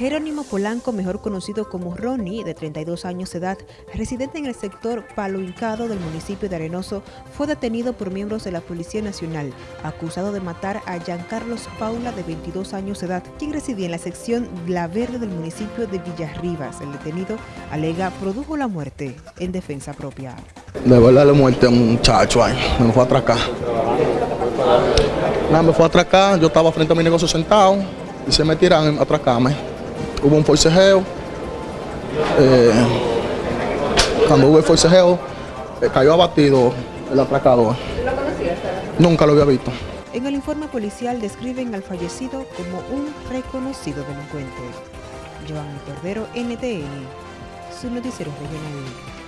Jerónimo Polanco, mejor conocido como Ronnie, de 32 años de edad, residente en el sector Palo Hincado del municipio de Arenoso, fue detenido por miembros de la Policía Nacional, acusado de matar a Giancarlos Paula, de 22 años de edad, quien residía en la sección La Verde del municipio de Villarribas. El detenido alega produjo la muerte en defensa propia. De verdad le muerte a un muchacho ahí, me fue a atracar. Nada, me fue a atracar, yo estaba frente a mi negocio sentado y se me tiran a atracarme. Hubo un forcejeo. Eh, cuando hubo el forcejeo, eh, cayó abatido el atracador. Nunca lo había visto. En el informe policial describen al fallecido como un reconocido delincuente. Giovanni Cordero, NTN, su noticiero regional.